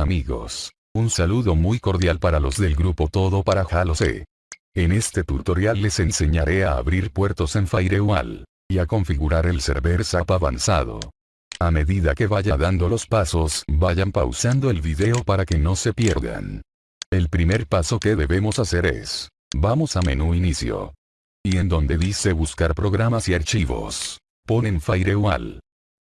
Amigos. Un saludo muy cordial para los del grupo Todo para Halo. En este tutorial les enseñaré a abrir puertos en Firewall. Y a configurar el server SAP avanzado. A medida que vaya dando los pasos, vayan pausando el video para que no se pierdan. El primer paso que debemos hacer es, vamos a menú inicio. Y en donde dice buscar programas y archivos, ponen Firewall.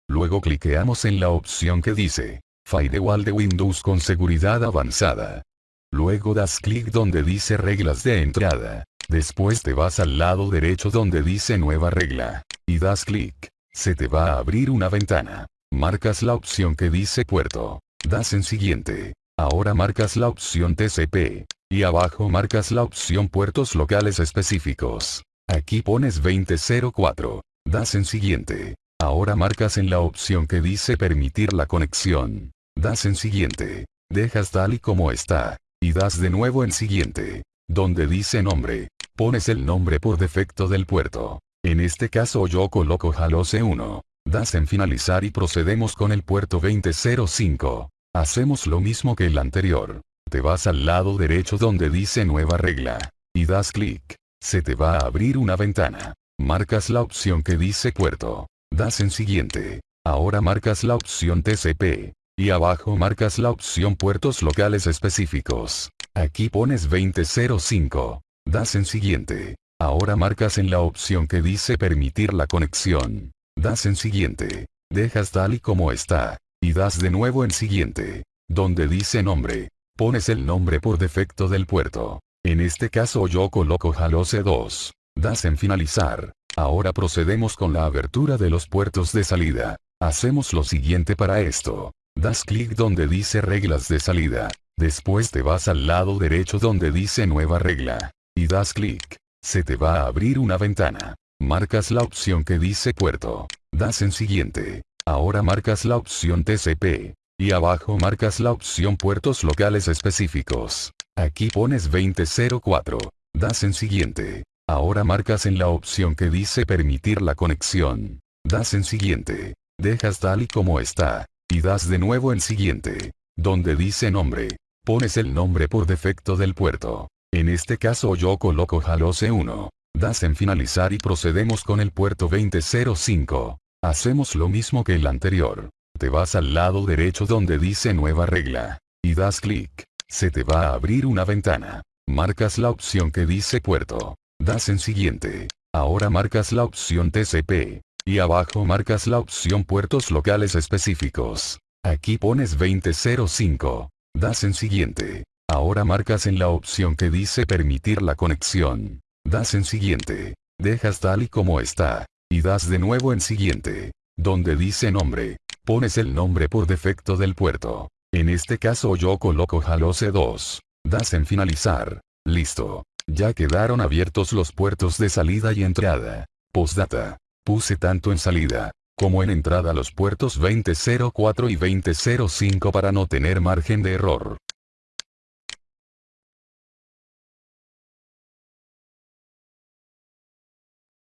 Luego cliqueamos en la opción que dice, Firewall de Windows con seguridad avanzada. Luego das clic donde dice reglas de entrada. Después te vas al lado derecho donde dice nueva regla. Y das clic. Se te va a abrir una ventana. Marcas la opción que dice puerto. Das en siguiente. Ahora marcas la opción TCP. Y abajo marcas la opción puertos locales específicos. Aquí pones 2004. Das en siguiente. Ahora marcas en la opción que dice permitir la conexión. Das en siguiente. Dejas tal y como está. Y das de nuevo en siguiente. Donde dice nombre. Pones el nombre por defecto del puerto. En este caso yo coloco Halo C1. Das en finalizar y procedemos con el puerto 2005. Hacemos lo mismo que el anterior. Te vas al lado derecho donde dice nueva regla. Y das clic. Se te va a abrir una ventana. Marcas la opción que dice puerto. Das en siguiente. Ahora marcas la opción TCP. Y abajo marcas la opción puertos locales específicos. Aquí pones 2005. Das en siguiente. Ahora marcas en la opción que dice permitir la conexión. Das en siguiente. Dejas tal y como está. Y das de nuevo en siguiente. Donde dice nombre. Pones el nombre por defecto del puerto. En este caso yo coloco Halo C2. Das en finalizar. Ahora procedemos con la abertura de los puertos de salida. Hacemos lo siguiente para esto. Das clic donde dice reglas de salida. Después te vas al lado derecho donde dice nueva regla. Y das clic. Se te va a abrir una ventana. Marcas la opción que dice puerto. Das en siguiente. Ahora marcas la opción TCP. Y abajo marcas la opción puertos locales específicos. Aquí pones 2004. Das en siguiente. Ahora marcas en la opción que dice permitir la conexión. Das en siguiente. Dejas tal y como está. Y das de nuevo en siguiente. Donde dice nombre. Pones el nombre por defecto del puerto. En este caso yo coloco Halo C1. Das en finalizar y procedemos con el puerto 2005. Hacemos lo mismo que el anterior. Te vas al lado derecho donde dice nueva regla. Y das clic. Se te va a abrir una ventana. Marcas la opción que dice puerto. Das en siguiente. Ahora marcas la opción TCP. Y abajo marcas la opción puertos locales específicos. Aquí pones 2005. Das en siguiente. Ahora marcas en la opción que dice permitir la conexión. Das en siguiente. Dejas tal y como está. Y das de nuevo en siguiente. Donde dice nombre. Pones el nombre por defecto del puerto. En este caso yo coloco Halo C2. Das en finalizar. Listo. Ya quedaron abiertos los puertos de salida y entrada. Postdata. Puse tanto en salida, como en entrada los puertos 2004 y 2005 para no tener margen de error.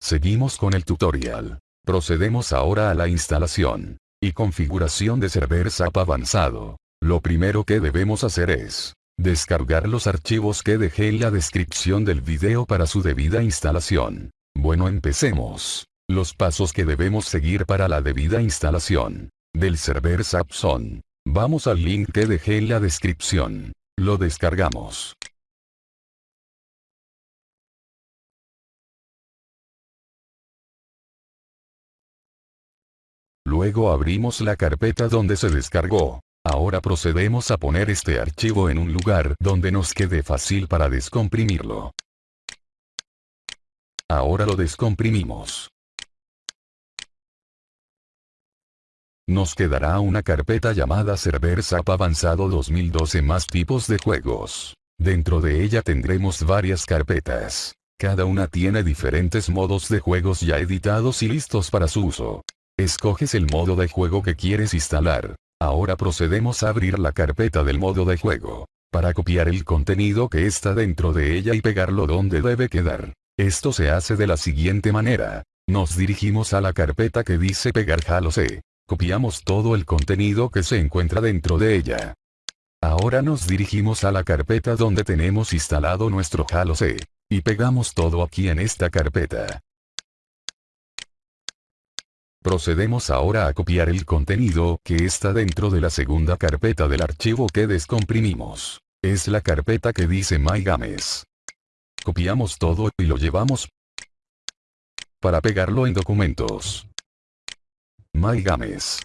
Seguimos con el tutorial. Procedemos ahora a la instalación y configuración de server SAP avanzado. Lo primero que debemos hacer es Descargar los archivos que dejé en la descripción del video para su debida instalación. Bueno empecemos. Los pasos que debemos seguir para la debida instalación. Del server SAP son. Vamos al link que dejé en la descripción. Lo descargamos. Luego abrimos la carpeta donde se descargó. Ahora procedemos a poner este archivo en un lugar donde nos quede fácil para descomprimirlo. Ahora lo descomprimimos. Nos quedará una carpeta llamada Server SAP Avanzado 2012 más tipos de juegos. Dentro de ella tendremos varias carpetas. Cada una tiene diferentes modos de juegos ya editados y listos para su uso. Escoges el modo de juego que quieres instalar. Ahora procedemos a abrir la carpeta del modo de juego. Para copiar el contenido que está dentro de ella y pegarlo donde debe quedar. Esto se hace de la siguiente manera. Nos dirigimos a la carpeta que dice pegar Halo C. Copiamos todo el contenido que se encuentra dentro de ella. Ahora nos dirigimos a la carpeta donde tenemos instalado nuestro Halo C. Y pegamos todo aquí en esta carpeta. Procedemos ahora a copiar el contenido que está dentro de la segunda carpeta del archivo que descomprimimos. Es la carpeta que dice MyGames. Copiamos todo y lo llevamos para pegarlo en documentos. MyGames.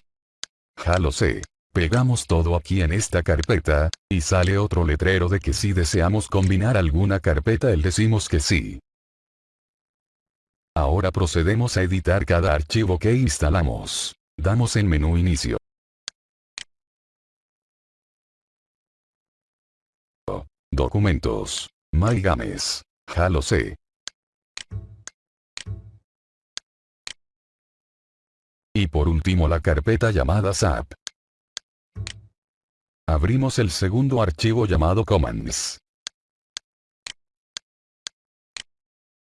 Halo C. Pegamos todo aquí en esta carpeta, y sale otro letrero de que si deseamos combinar alguna carpeta el decimos que sí. Ahora procedemos a editar cada archivo que instalamos. Damos en menú inicio. Documentos. MyGames. Halo C. Y por último la carpeta llamada SAP. Abrimos el segundo archivo llamado Commands.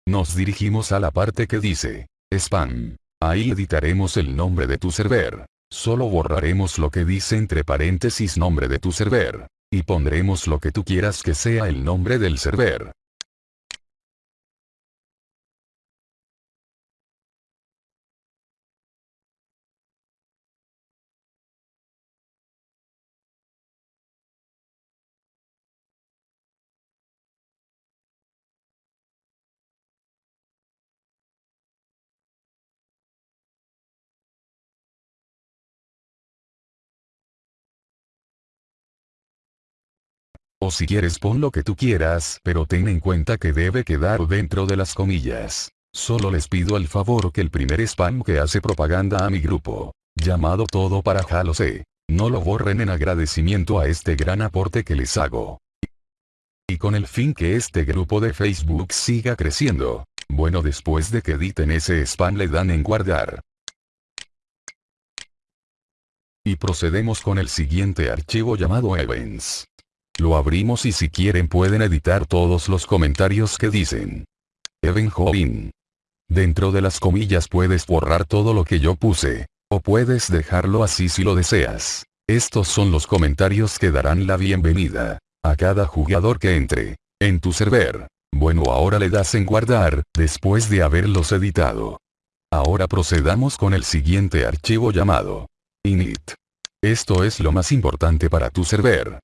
Nos dirigimos a la parte que dice, Spam. Ahí editaremos el nombre de tu server. Solo borraremos lo que dice entre paréntesis nombre de tu server. Y pondremos lo que tú quieras que sea el nombre del server. O si quieres pon lo que tú quieras, pero ten en cuenta que debe quedar dentro de las comillas. Solo les pido el favor que el primer spam que hace propaganda a mi grupo, llamado Todo para Halo C, no lo borren en agradecimiento a este gran aporte que les hago. Y con el fin que este grupo de Facebook siga creciendo. Bueno después de que editen ese spam le dan en guardar. Y procedemos con el siguiente archivo llamado Events. Lo abrimos y si quieren pueden editar todos los comentarios que dicen. Even Join. Dentro de las comillas puedes borrar todo lo que yo puse. O puedes dejarlo así si lo deseas. Estos son los comentarios que darán la bienvenida. A cada jugador que entre. En tu server. Bueno ahora le das en guardar, después de haberlos editado. Ahora procedamos con el siguiente archivo llamado. init. Esto es lo más importante para tu server.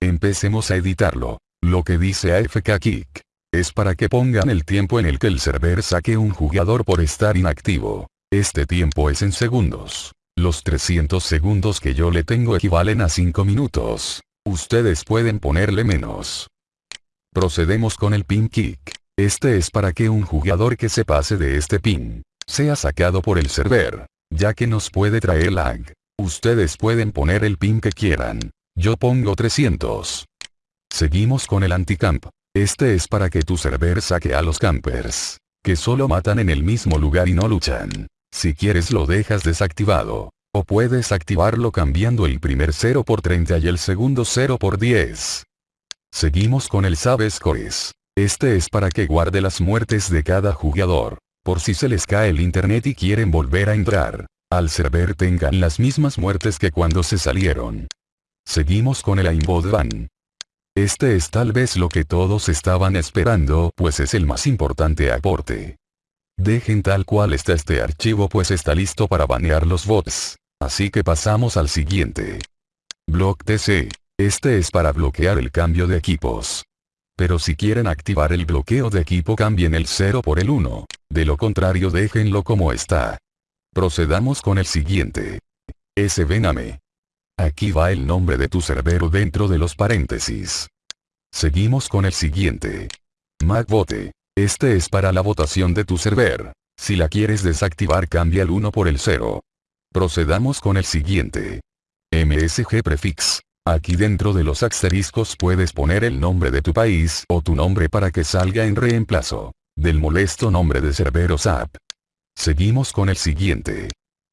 Empecemos a editarlo. Lo que dice AFK Kick. Es para que pongan el tiempo en el que el server saque un jugador por estar inactivo. Este tiempo es en segundos. Los 300 segundos que yo le tengo equivalen a 5 minutos. Ustedes pueden ponerle menos. Procedemos con el pin kick. Este es para que un jugador que se pase de este pin, sea sacado por el server, ya que nos puede traer lag. Ustedes pueden poner el pin que quieran. Yo pongo 300. Seguimos con el anticamp. Este es para que tu server saque a los campers. Que solo matan en el mismo lugar y no luchan. Si quieres lo dejas desactivado. O puedes activarlo cambiando el primer 0 por 30 y el segundo 0 por 10. Seguimos con el Save Scores. Este es para que guarde las muertes de cada jugador. Por si se les cae el internet y quieren volver a entrar. Al server tengan las mismas muertes que cuando se salieron. Seguimos con el aimbot ban. Este es tal vez lo que todos estaban esperando, pues es el más importante aporte. Dejen tal cual está este archivo pues está listo para banear los bots. Así que pasamos al siguiente. Block TC. Este es para bloquear el cambio de equipos. Pero si quieren activar el bloqueo de equipo cambien el 0 por el 1. De lo contrario déjenlo como está. Procedamos con el siguiente. SVNAME. Aquí va el nombre de tu cerbero dentro de los paréntesis. Seguimos con el siguiente. MacBote. Este es para la votación de tu server. Si la quieres desactivar cambia el 1 por el 0. Procedamos con el siguiente. MSG Prefix. Aquí dentro de los asteriscos puedes poner el nombre de tu país o tu nombre para que salga en reemplazo del molesto nombre de Cerberus App. Seguimos con el siguiente.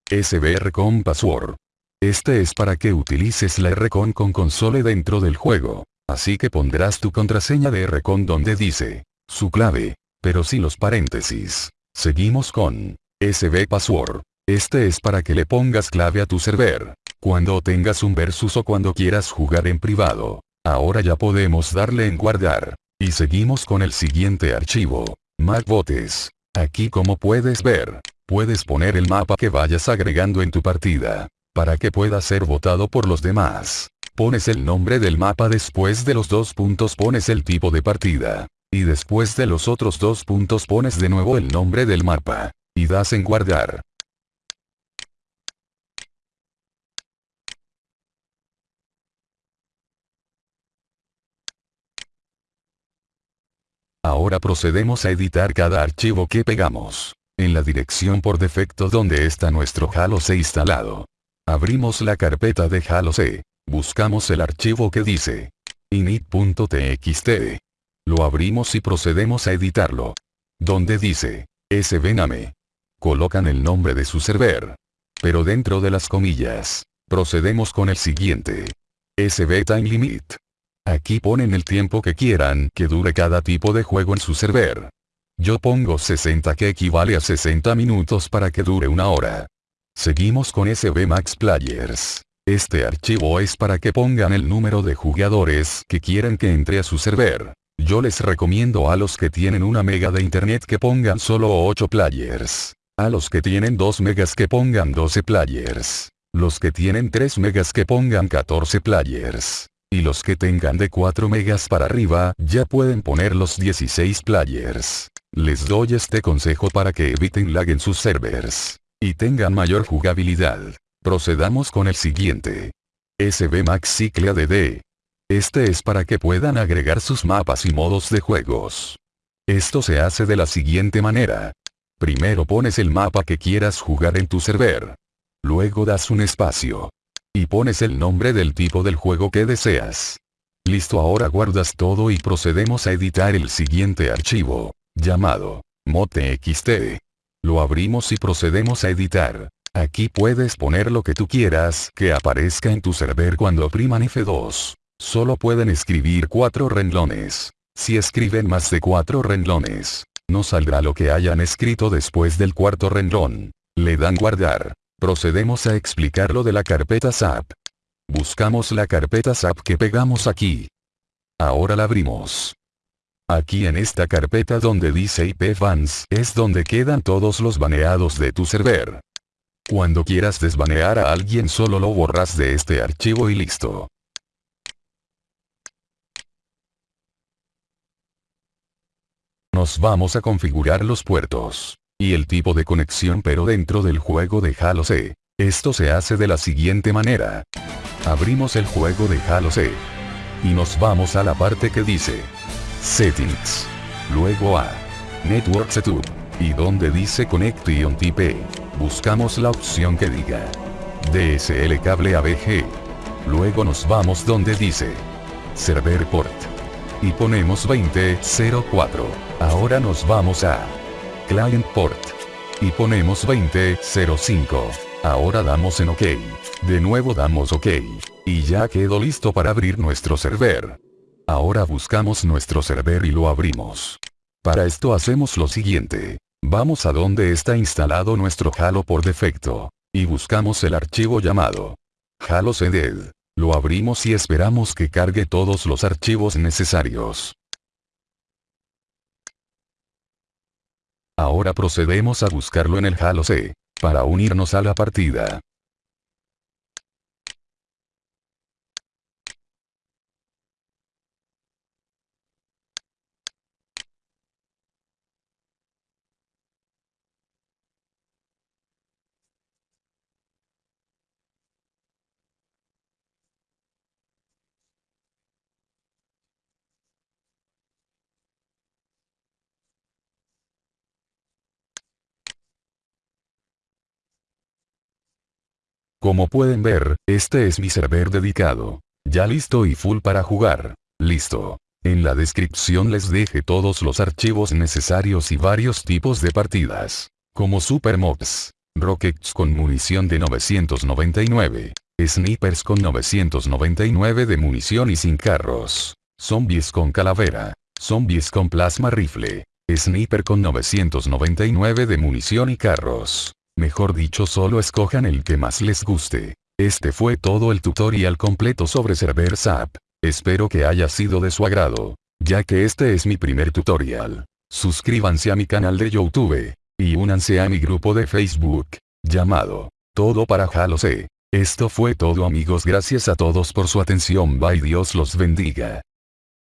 SBR con Password. Este es para que utilices la Rcon con console dentro del juego. Así que pondrás tu contraseña de Rcon donde dice, su clave, pero sin los paréntesis. Seguimos con, SB Password. Este es para que le pongas clave a tu server. Cuando tengas un versus o cuando quieras jugar en privado. Ahora ya podemos darle en guardar. Y seguimos con el siguiente archivo. MacBotes. Aquí como puedes ver, puedes poner el mapa que vayas agregando en tu partida. Para que pueda ser votado por los demás. Pones el nombre del mapa después de los dos puntos pones el tipo de partida. Y después de los otros dos puntos pones de nuevo el nombre del mapa. Y das en guardar. Ahora procedemos a editar cada archivo que pegamos. En la dirección por defecto donde está nuestro Halo C instalado. Abrimos la carpeta de Halo C. Buscamos el archivo que dice init.txt. Lo abrimos y procedemos a editarlo. Donde dice sbname. Colocan el nombre de su server. Pero dentro de las comillas. Procedemos con el siguiente. sb time limit. Aquí ponen el tiempo que quieran que dure cada tipo de juego en su server. Yo pongo 60 que equivale a 60 minutos para que dure una hora. Seguimos con SB Max Players. Este archivo es para que pongan el número de jugadores que quieren que entre a su server. Yo les recomiendo a los que tienen una mega de internet que pongan solo 8 players. A los que tienen 2 megas que pongan 12 players. Los que tienen 3 megas que pongan 14 players. Y los que tengan de 4 megas para arriba, ya pueden poner los 16 players. Les doy este consejo para que eviten lag en sus servers. Y tengan mayor jugabilidad. Procedamos con el siguiente. SB Max Cycle ADD. Este es para que puedan agregar sus mapas y modos de juegos. Esto se hace de la siguiente manera. Primero pones el mapa que quieras jugar en tu server. Luego das un espacio y pones el nombre del tipo del juego que deseas. Listo ahora guardas todo y procedemos a editar el siguiente archivo, llamado mod.txt. Lo abrimos y procedemos a editar. Aquí puedes poner lo que tú quieras que aparezca en tu server cuando opriman F2. Solo pueden escribir cuatro renglones. Si escriben más de cuatro renglones, no saldrá lo que hayan escrito después del cuarto renglón. Le dan guardar. Procedemos a explicar lo de la carpeta SAP. Buscamos la carpeta SAP que pegamos aquí. Ahora la abrimos. Aquí en esta carpeta donde dice IP fans es donde quedan todos los baneados de tu server. Cuando quieras desbanear a alguien solo lo borras de este archivo y listo. Nos vamos a configurar los puertos y el tipo de conexión pero dentro del juego de Halo C. Esto se hace de la siguiente manera. Abrimos el juego de Halo C. Y nos vamos a la parte que dice Settings. Luego a Network Setup. Y donde dice Connection Type. Buscamos la opción que diga DSL cable ABG. Luego nos vamos donde dice Server Port. Y ponemos 2004. Ahora nos vamos a Client Port. Y ponemos 2005. Ahora damos en OK. De nuevo damos OK. Y ya quedó listo para abrir nuestro server. Ahora buscamos nuestro server y lo abrimos. Para esto hacemos lo siguiente. Vamos a donde está instalado nuestro Halo por defecto. Y buscamos el archivo llamado Halo CDED. Lo abrimos y esperamos que cargue todos los archivos necesarios. Ahora procedemos a buscarlo en el Halo C, para unirnos a la partida. Como pueden ver, este es mi server dedicado. Ya listo y full para jugar. Listo. En la descripción les deje todos los archivos necesarios y varios tipos de partidas. Como Super Mobs, Rockets con munición de 999, Snipers con 999 de munición y sin carros, Zombies con calavera, Zombies con plasma rifle, Sniper con 999 de munición y carros, Mejor dicho solo escojan el que más les guste. Este fue todo el tutorial completo sobre Server SAP. Espero que haya sido de su agrado, ya que este es mi primer tutorial. Suscríbanse a mi canal de YouTube, y únanse a mi grupo de Facebook, llamado Todo para Halo C. Esto fue todo amigos gracias a todos por su atención bye Dios los bendiga.